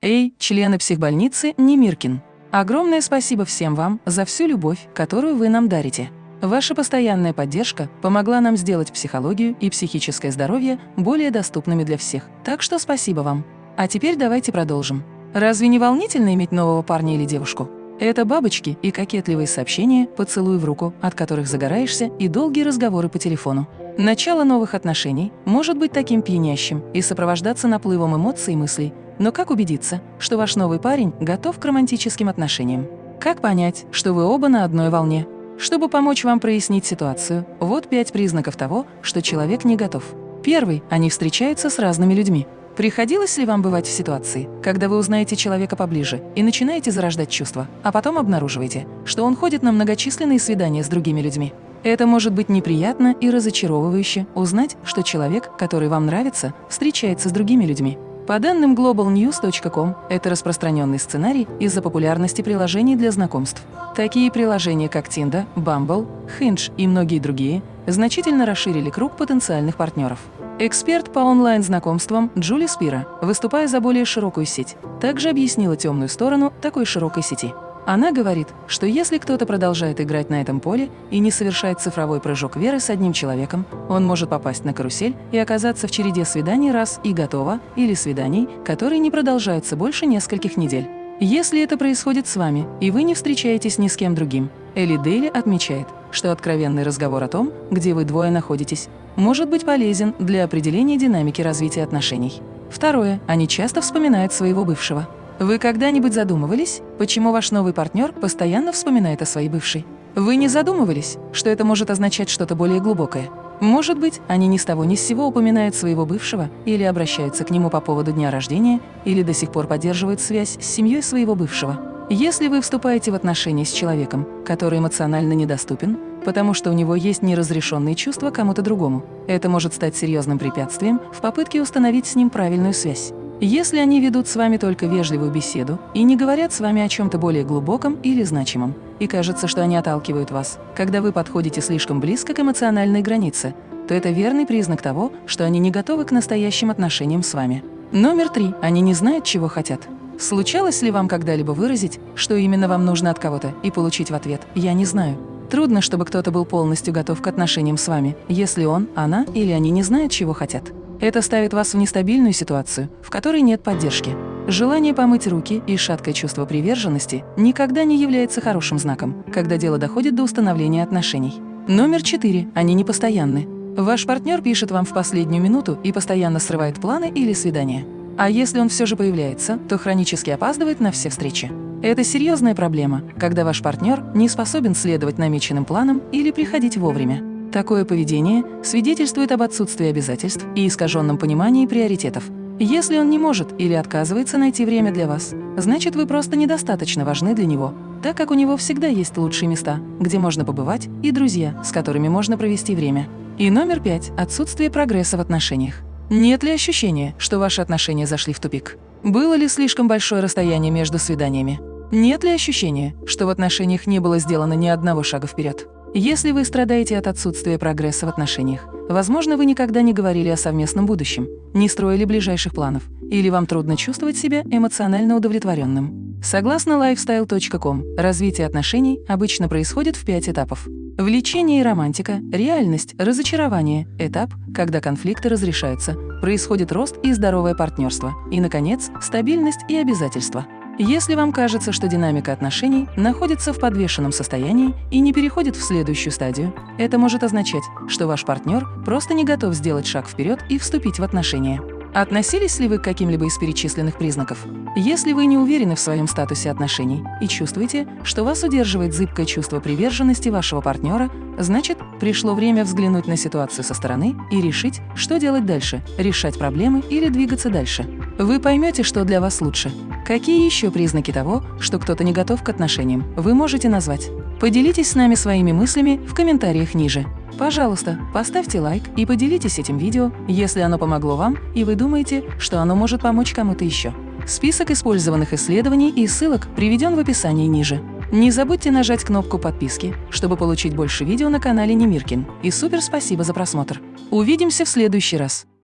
Эй, члены психбольницы Немиркин! Огромное спасибо всем вам за всю любовь, которую вы нам дарите. Ваша постоянная поддержка помогла нам сделать психологию и психическое здоровье более доступными для всех. Так что спасибо вам. А теперь давайте продолжим. Разве не волнительно иметь нового парня или девушку? Это бабочки и кокетливые сообщения, поцелуй в руку, от которых загораешься, и долгие разговоры по телефону. Начало новых отношений может быть таким пьянящим и сопровождаться наплывом эмоций и мыслей, но как убедиться, что ваш новый парень готов к романтическим отношениям? Как понять, что вы оба на одной волне? Чтобы помочь вам прояснить ситуацию, вот пять признаков того, что человек не готов. Первый – они встречаются с разными людьми. Приходилось ли вам бывать в ситуации, когда вы узнаете человека поближе и начинаете зарождать чувства, а потом обнаруживаете, что он ходит на многочисленные свидания с другими людьми? Это может быть неприятно и разочаровывающе узнать, что человек, который вам нравится, встречается с другими людьми. По данным globalnews.com, это распространенный сценарий из-за популярности приложений для знакомств. Такие приложения, как Tinder, Bumble, Hinge и многие другие, значительно расширили круг потенциальных партнеров. Эксперт по онлайн-знакомствам Джули Спира, выступая за более широкую сеть, также объяснила темную сторону такой широкой сети. Она говорит, что если кто-то продолжает играть на этом поле и не совершает цифровой прыжок веры с одним человеком, он может попасть на карусель и оказаться в череде свиданий раз и готово, или свиданий, которые не продолжаются больше нескольких недель. Если это происходит с вами, и вы не встречаетесь ни с кем другим, Элли Дейли отмечает, что откровенный разговор о том, где вы двое находитесь, может быть полезен для определения динамики развития отношений. Второе. Они часто вспоминают своего бывшего. Вы когда-нибудь задумывались, почему ваш новый партнер постоянно вспоминает о своей бывшей? Вы не задумывались, что это может означать что-то более глубокое? Может быть, они ни с того ни с сего упоминают своего бывшего или обращаются к нему по поводу дня рождения, или до сих пор поддерживают связь с семьей своего бывшего. Если вы вступаете в отношения с человеком, который эмоционально недоступен, потому что у него есть неразрешенные чувства кому-то другому, это может стать серьезным препятствием в попытке установить с ним правильную связь. Если они ведут с вами только вежливую беседу и не говорят с вами о чем-то более глубоком или значимом, и кажется, что они отталкивают вас, когда вы подходите слишком близко к эмоциональной границе, то это верный признак того, что они не готовы к настоящим отношениям с вами. Номер три. Они не знают, чего хотят. Случалось ли вам когда-либо выразить, что именно вам нужно от кого-то, и получить в ответ «я не знаю»? Трудно, чтобы кто-то был полностью готов к отношениям с вами, если он, она или они не знают, чего хотят. Это ставит вас в нестабильную ситуацию, в которой нет поддержки. Желание помыть руки и шаткое чувство приверженности никогда не является хорошим знаком, когда дело доходит до установления отношений. Номер четыре. Они непостоянны. Ваш партнер пишет вам в последнюю минуту и постоянно срывает планы или свидания. А если он все же появляется, то хронически опаздывает на все встречи. Это серьезная проблема, когда ваш партнер не способен следовать намеченным планам или приходить вовремя. Такое поведение свидетельствует об отсутствии обязательств и искаженном понимании приоритетов. Если он не может или отказывается найти время для вас, значит, вы просто недостаточно важны для него, так как у него всегда есть лучшие места, где можно побывать, и друзья, с которыми можно провести время. И номер пять – отсутствие прогресса в отношениях. Нет ли ощущения, что ваши отношения зашли в тупик? Было ли слишком большое расстояние между свиданиями? Нет ли ощущения, что в отношениях не было сделано ни одного шага вперед? Если вы страдаете от отсутствия прогресса в отношениях, возможно, вы никогда не говорили о совместном будущем, не строили ближайших планов, или вам трудно чувствовать себя эмоционально удовлетворенным. Согласно lifestyle.com, развитие отношений обычно происходит в пять этапов. Влечение и романтика, реальность, разочарование, этап, когда конфликты разрешаются, происходит рост и здоровое партнерство, и, наконец, стабильность и обязательства. Если вам кажется, что динамика отношений находится в подвешенном состоянии и не переходит в следующую стадию, это может означать, что ваш партнер просто не готов сделать шаг вперед и вступить в отношения. Относились ли вы к каким-либо из перечисленных признаков? Если вы не уверены в своем статусе отношений и чувствуете, что вас удерживает зыбкое чувство приверженности вашего партнера, значит, пришло время взглянуть на ситуацию со стороны и решить, что делать дальше – решать проблемы или двигаться дальше. Вы поймете, что для вас лучше. Какие еще признаки того, что кто-то не готов к отношениям, вы можете назвать? Поделитесь с нами своими мыслями в комментариях ниже. Пожалуйста, поставьте лайк и поделитесь этим видео, если оно помогло вам и вы думаете, что оно может помочь кому-то еще. Список использованных исследований и ссылок приведен в описании ниже. Не забудьте нажать кнопку подписки, чтобы получить больше видео на канале Немиркин. И супер спасибо за просмотр. Увидимся в следующий раз.